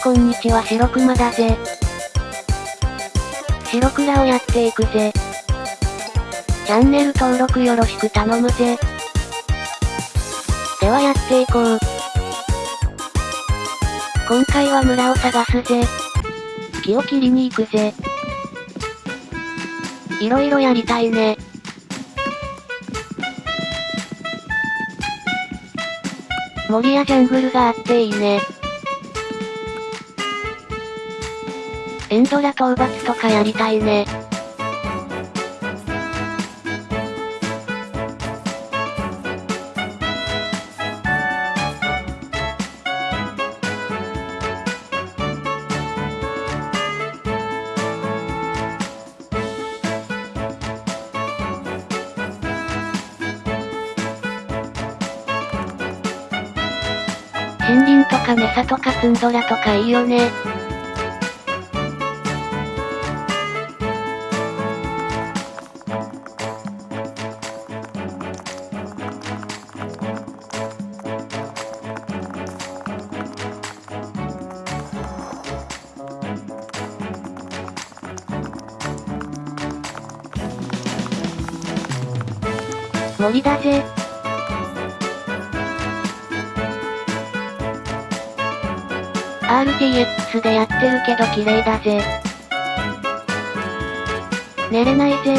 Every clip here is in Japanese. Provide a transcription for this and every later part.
こんにちは白熊だぜ。白倉をやっていくぜ。チャンネル登録よろしく頼むぜ。ではやっていこう。今回は村を探すぜ。木を切りに行くぜ。いろいろやりたいね。森やジャングルがあっていいね。エンドラ討伐とかやりたいね。森林とかメサとかツンドラとかいいよね。森だぜ。RTS でやってるけど綺麗だぜ。寝れないぜ。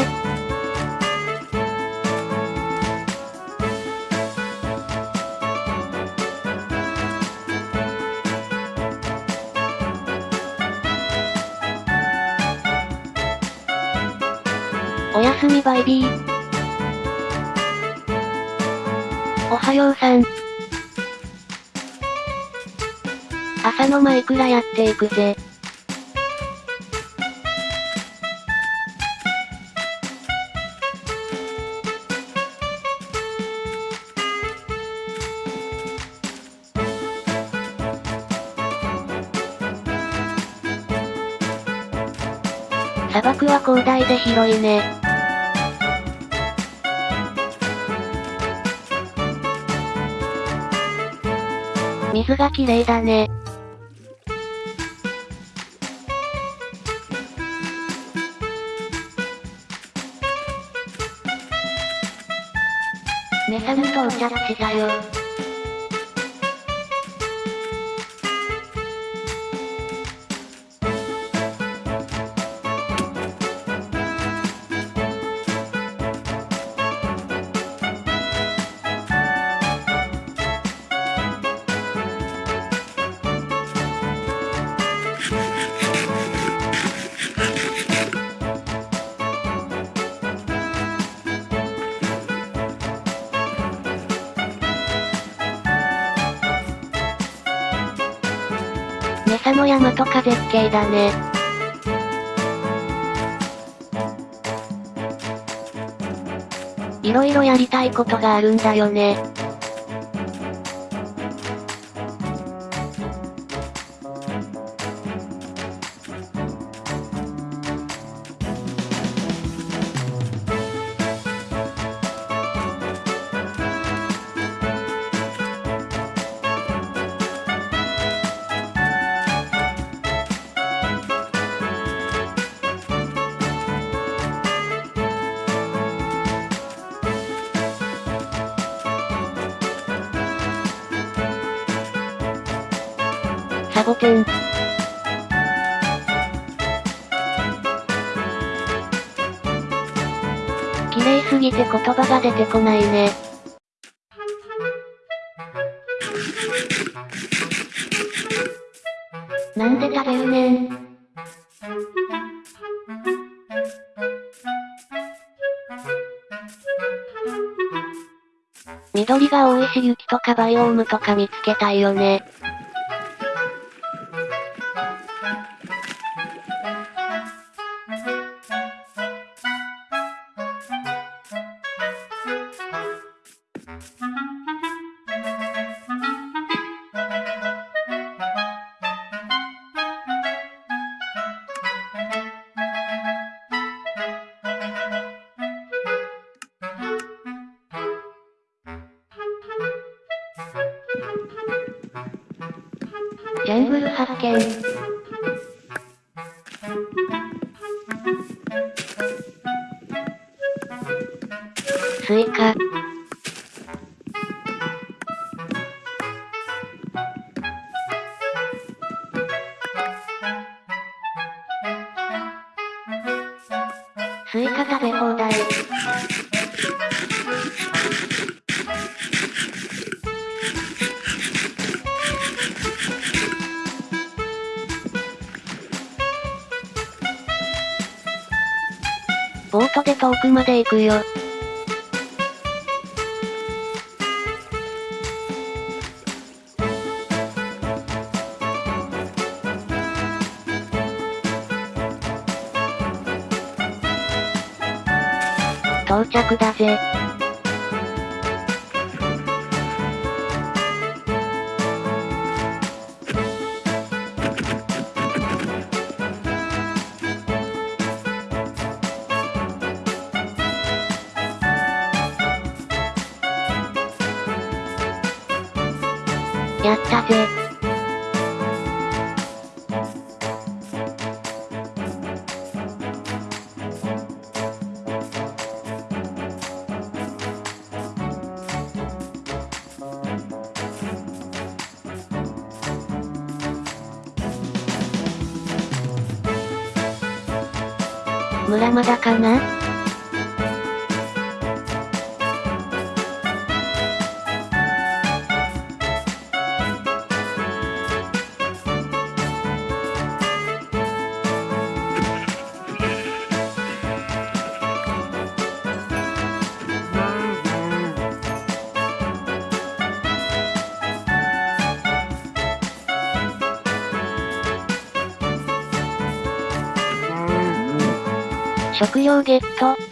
おやすみバイビー。おはようさん。朝のマイクラやっていくぜ。砂漠は広大で広いね。水が綺麗だね。メサに到着しだよ。の山とか絶景だね。いろいろやりたいことがあるんだよね。サボテン。綺麗すぎて言葉が出てこないね。なんで食べるねん。緑が多いし雪とかバイオームとか見つけたいよね。ジャングル発見。スイカ。スイカ食べ放題。ボートで遠くまで行くよ。到着だぜ。やったぜ。村まだかな？食料ゲット。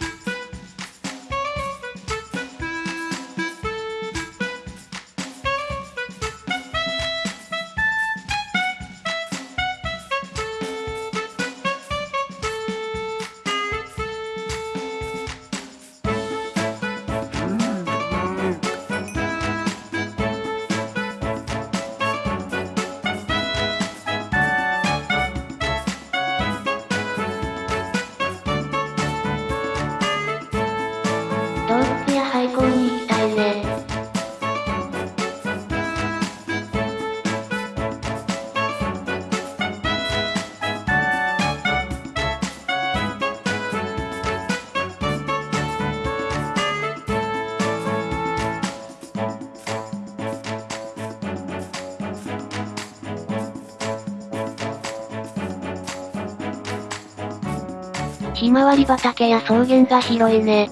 ひまわり畑や草原が広いね。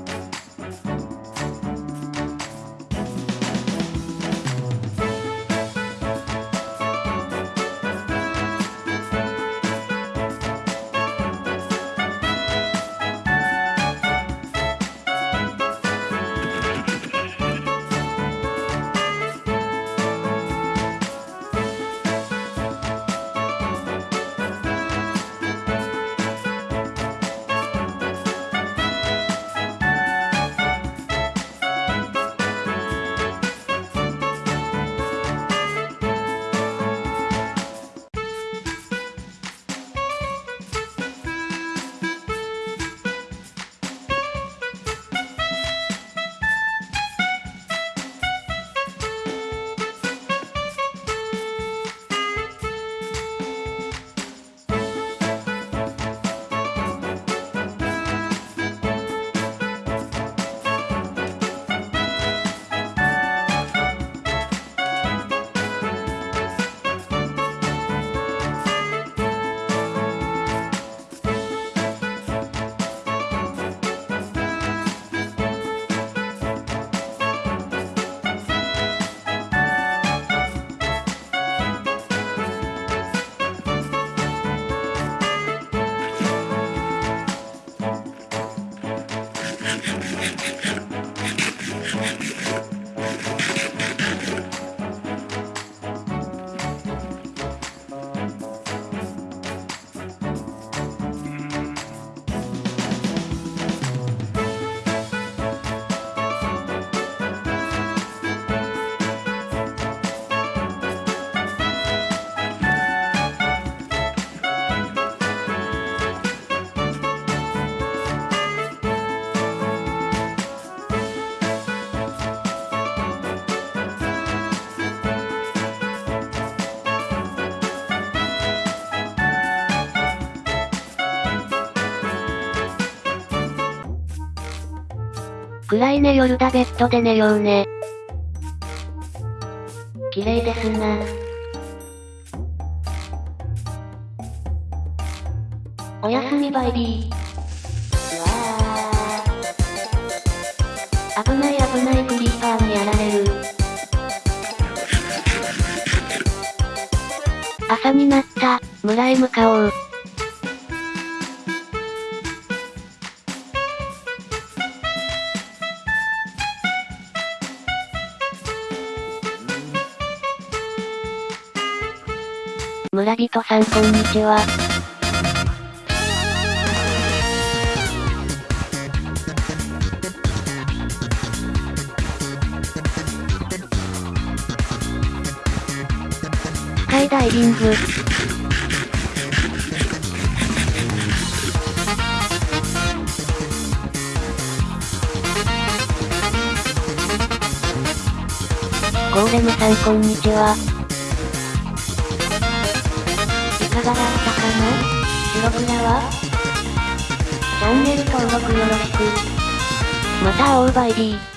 暗いね夜だベッドで寝ようね。綺麗ですな。おやすみバイビー。危ない危ないクリーパーにやられる。朝になった、村へ向かおう。村人さんこんにちは。スカイダイビング。ゴーレムさんこんにちは。がだったかな？白倉は？チャンネル登録よろしく。また会おうバイビー。